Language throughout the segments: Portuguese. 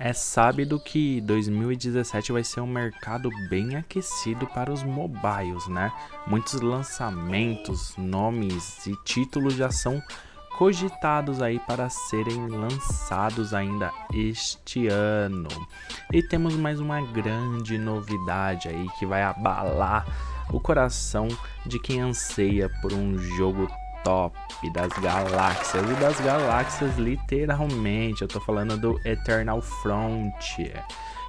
É sábado que 2017 vai ser um mercado bem aquecido para os mobiles, né? Muitos lançamentos, nomes e títulos já são cogitados aí para serem lançados ainda este ano. E temos mais uma grande novidade aí que vai abalar o coração de quem anseia por um jogo top das galáxias e das galáxias literalmente. Eu tô falando do Eternal Frontier,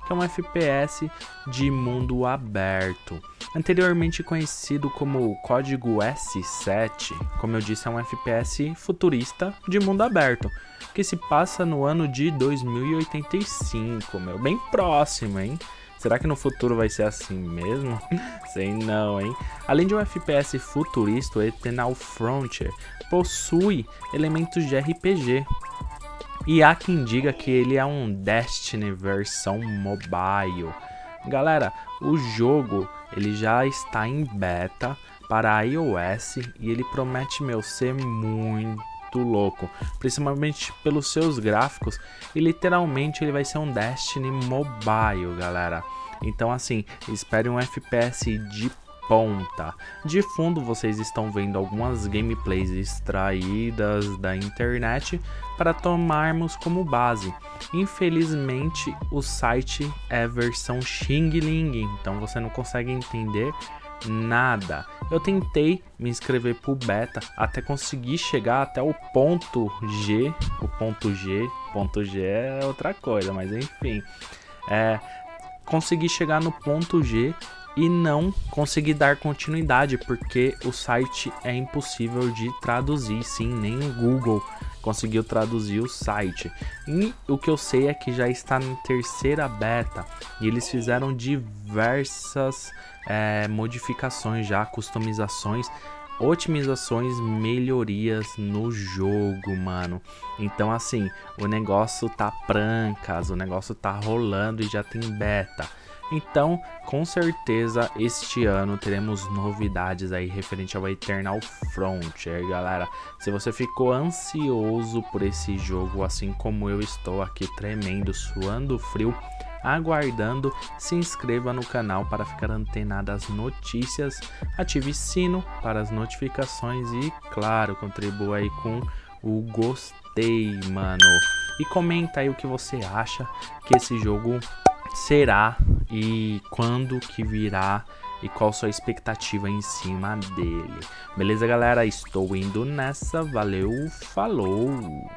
que é um FPS de mundo aberto. Anteriormente conhecido como Código S7, como eu disse, é um FPS futurista de mundo aberto, que se passa no ano de 2085, meu, bem próximo, hein? Será que no futuro vai ser assim mesmo? Sei não, hein? Além de um FPS futurista, o Eternal Frontier possui elementos de RPG. E há quem diga que ele é um Destiny versão mobile. Galera, o jogo ele já está em beta para iOS e ele promete meu ser muito louco, principalmente pelos seus gráficos e literalmente ele vai ser um Destiny Mobile, galera. Então assim, espere um FPS de ponta. De fundo vocês estão vendo algumas gameplays extraídas da internet para tomarmos como base. Infelizmente o site é versão Xing Ling, então você não consegue entender nada. Eu tentei me inscrever pro beta até conseguir chegar até o ponto G. O ponto G, ponto G é outra coisa, mas enfim. É, consegui chegar no ponto G e não consegui dar continuidade porque o site é impossível de traduzir, sim, nem o Google conseguiu traduzir o site. E o que eu sei é que já está na terceira beta e eles fizeram diversas é, modificações já, customizações otimizações, melhorias no jogo, mano. Então assim, o negócio tá prancas, o negócio tá rolando e já tem beta. Então, com certeza, este ano teremos novidades aí referente ao Eternal Frontier, galera. Se você ficou ansioso por esse jogo, assim como eu estou aqui tremendo, suando frio, aguardando, se inscreva no canal para ficar antenado às notícias, ative sino para as notificações e, claro, contribua aí com o gostei, mano. E comenta aí o que você acha que esse jogo será e quando que virá e qual sua expectativa em cima dele. Beleza, galera? Estou indo nessa. Valeu, falou!